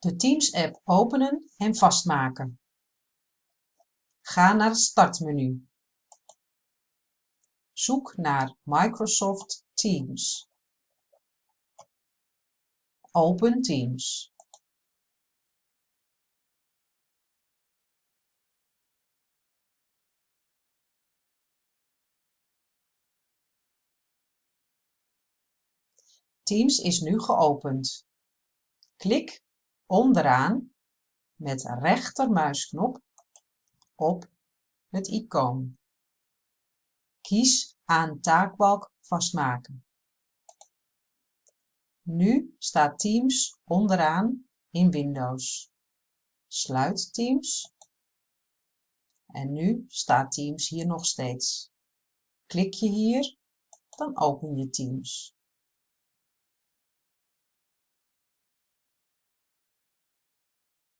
De Teams-app openen en vastmaken. Ga naar het startmenu. Zoek naar Microsoft Teams. Open Teams. Teams is nu geopend. Klik onderaan met rechtermuisknop op het icoon. Kies aan taakbalk vastmaken. Nu staat Teams onderaan in Windows. Sluit Teams. En nu staat Teams hier nog steeds. Klik je hier, dan open je Teams.